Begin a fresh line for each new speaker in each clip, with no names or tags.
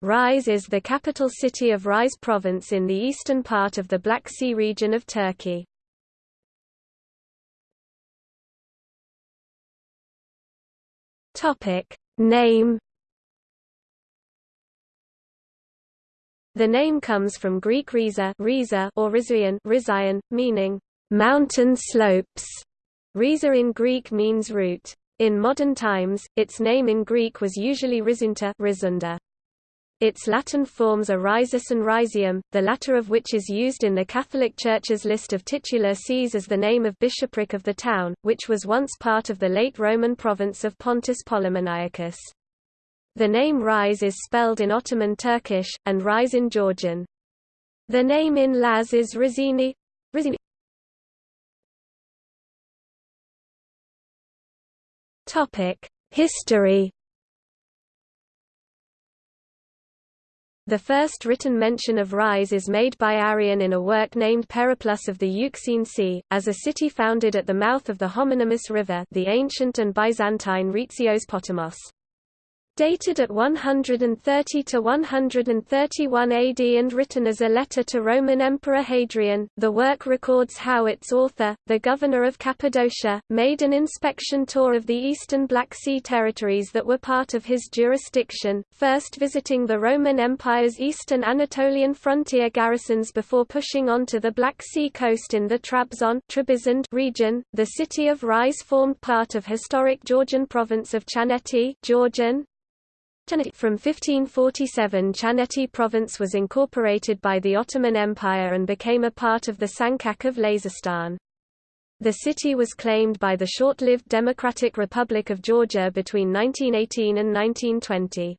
Rize is the capital city of Rize province in the eastern part of the Black Sea region of Turkey. Topic name The name comes from Greek Riza, or Rizayan, meaning mountain slopes. Riza in Greek means root. In modern times, its name in Greek was usually Rizunta, Rizunda. Its Latin forms are Rhizus and Rhizium, the latter of which is used in the Catholic Church's list of titular sees as the name of bishopric of the town, which was once part of the late Roman province of Pontus Polemoniacus. The name Rize is spelled in Ottoman Turkish, and Rize in Georgian. The name in Laz is Rizini. Rizini. History The first written mention of Rize is made by Arrian in a work named Periplus of the Euxine Sea, as a city founded at the mouth of the homonymous river the ancient and Byzantine Retzios Potamos. Dated at 130 to 131 AD and written as a letter to Roman Emperor Hadrian, the work records how its author, the governor of Cappadocia, made an inspection tour of the eastern Black Sea territories that were part of his jurisdiction, first visiting the Roman Empire's eastern Anatolian frontier garrisons before pushing on to the Black Sea coast in the Trabzon region. The city of Rize formed part of historic Georgian province of Chaneti, Georgian, from 1547 Chaneti province was incorporated by the Ottoman Empire and became a part of the Sancak of Lazistan. The city was claimed by the short-lived Democratic Republic of Georgia between 1918 and 1920.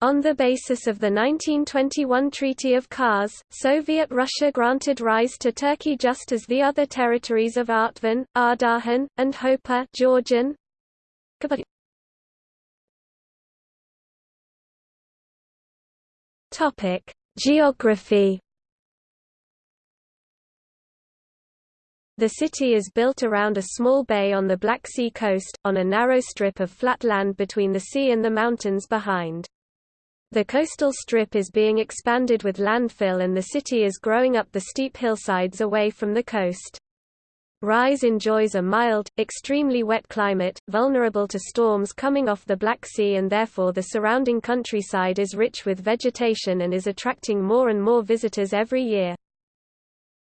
On the basis of the 1921 Treaty of Kars, Soviet Russia granted Rize to Turkey just as the other territories of Artvin, Ardahan, and Hopa Georgian, Topic: Geography. The city is built around a small bay on the Black Sea coast, on a narrow strip of flat land between the sea and the mountains behind. The coastal strip is being expanded with landfill and the city is growing up the steep hillsides away from the coast. Rize enjoys a mild, extremely wet climate, vulnerable to storms coming off the Black Sea and therefore the surrounding countryside is rich with vegetation and is attracting more and more visitors every year.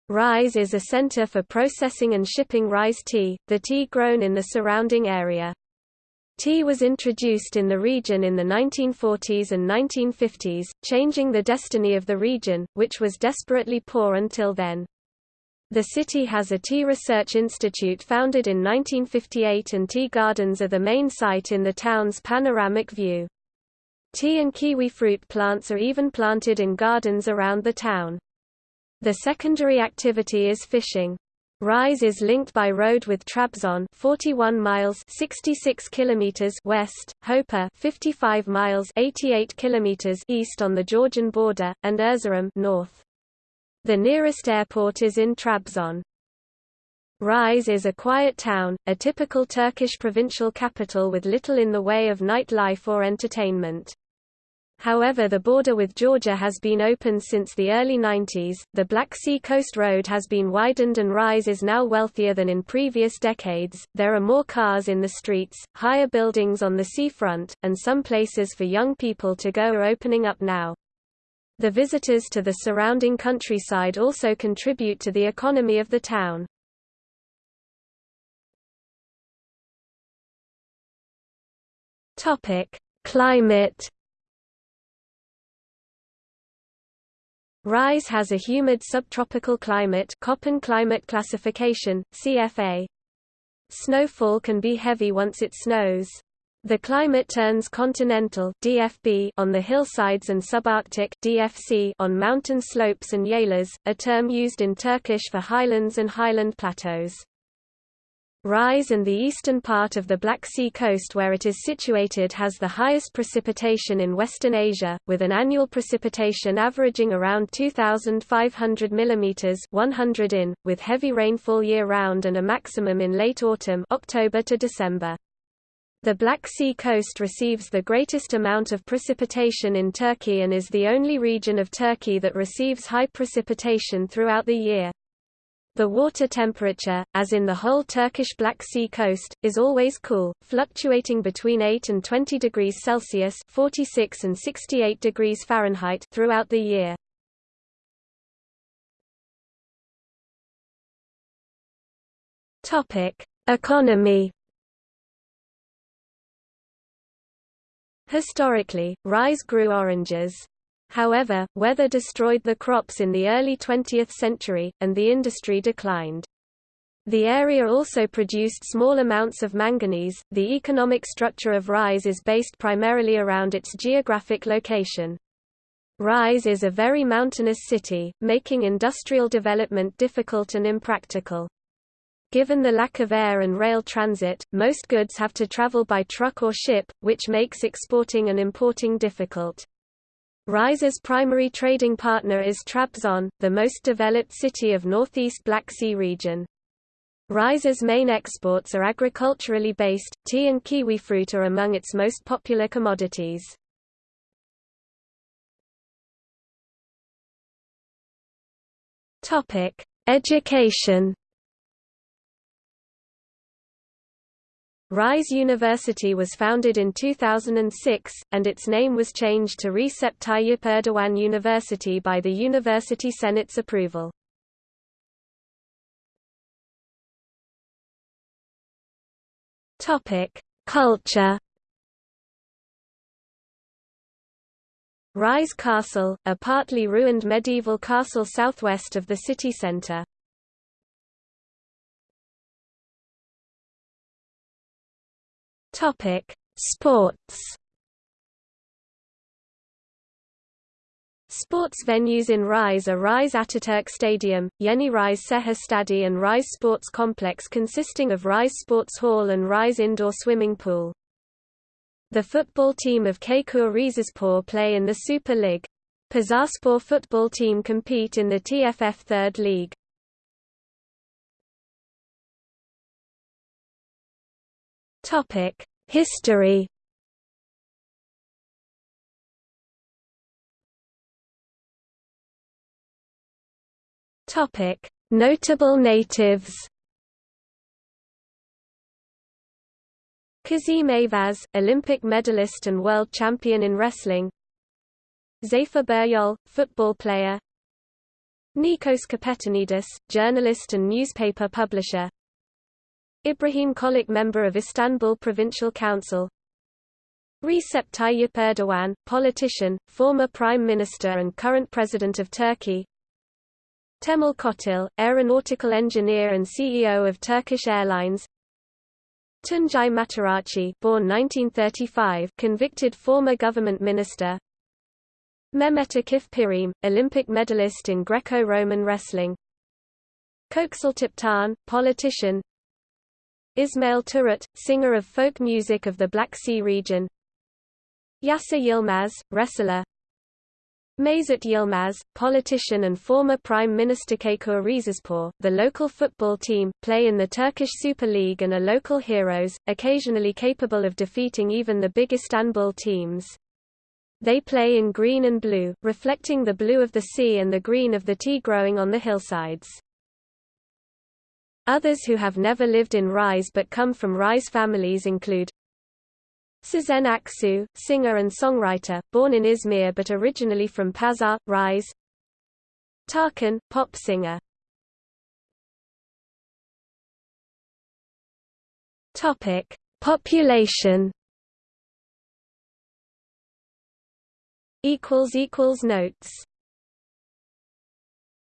Rize is a center for processing and shipping Rize tea, the tea grown in the surrounding area. Tea was introduced in the region in the 1940s and 1950s, changing the destiny of the region, which was desperately poor until then. The city has a tea research institute founded in 1958 and tea gardens are the main site in the town's panoramic view. Tea and kiwi fruit plants are even planted in gardens around the town. The secondary activity is fishing. Rize is linked by road with Trabzon 41 miles 66 kilometers west, Hopa 55 miles 88 kilometers east on the Georgian border, and Erzurum north. The nearest airport is in Trabzon. Rize is a quiet town, a typical Turkish provincial capital with little in the way of nightlife or entertainment. However the border with Georgia has been opened since the early 90s, the Black Sea Coast Road has been widened and Rize is now wealthier than in previous decades, there are more cars in the streets, higher buildings on the seafront, and some places for young people to go are opening up now. The visitors to the surrounding countryside also contribute to the economy of the town. Topic: Climate. Rize has a humid subtropical climate Köppen climate classification, CFA. Snowfall can be heavy once it snows. The climate turns continental DFB on the hillsides and subarctic DFC on mountain slopes and yaylas, a term used in Turkish for highlands and highland plateaus. Rize and the eastern part of the Black Sea coast where it is situated has the highest precipitation in Western Asia, with an annual precipitation averaging around 2,500 mm 100 in, with heavy rainfall year-round and a maximum in late autumn October to December. The Black Sea coast receives the greatest amount of precipitation in Turkey and is the only region of Turkey that receives high precipitation throughout the year. The water temperature, as in the whole Turkish Black Sea coast, is always cool, fluctuating between 8 and 20 degrees Celsius 46 and 68 degrees Fahrenheit throughout the year. Economy Historically, Rize grew oranges. However, weather destroyed the crops in the early 20th century, and the industry declined. The area also produced small amounts of manganese. The economic structure of Rize is based primarily around its geographic location. Rize is a very mountainous city, making industrial development difficult and impractical. Given the lack of air and rail transit, most goods have to travel by truck or ship, which makes exporting and importing difficult. Rize's primary trading partner is Trabzon, the most developed city of northeast Black Sea region. Rize's main exports are agriculturally based, tea and kiwi fruit are among its most popular commodities. Education Rize University was founded in 2006, and its name was changed to Recep Tayyip Erdogan University by the University Senate's approval. Culture Rize Castle, a partly ruined medieval castle southwest of the city centre. Topic: Sports. Sports venues in Rize are Rize Ataturk Stadium, Yeni Rize Seher Stadi and Rize Sports Complex consisting of Rize Sports Hall and Rize Indoor Swimming Pool. The football team of Çaykur Rizespor play in the Super League. Pazarspor football team compete in the TFF Third League. Topic: History. Topic: Notable natives. Kazim Ayvaz, Olympic medalist and world champion in wrestling. Zafer Biryol, football player. Nikos Kapetanidis, journalist and newspaper publisher. Ibrahim Çolak member of Istanbul Provincial Council. Recep Tayyip Erdogan, politician, former prime minister and current president of Turkey. Temel Kotil, aeronautical engineer and CEO of Turkish Airlines. Tuncay Mataracı born 1935, convicted former government minister. Mehmet Akif Pirim, Olympic medalist in Greco-Roman wrestling. Köksal Toptan, politician Ismail Turut, singer of folk music of the Black Sea region Yasir Yilmaz, wrestler Mesut Yilmaz, politician and former Prime Minister Çaykur Rizespor, the local football team, play in the Turkish Super League and are local heroes, occasionally capable of defeating even the big Istanbul teams. They play in green and blue, reflecting the blue of the sea and the green of the tea growing on the hillsides. Others who have never lived in Rize but come from Rize families include Sezen Aksu, singer and songwriter, born in Izmir but originally from Pazar, Rize Tarkan, pop singer Population. Notes.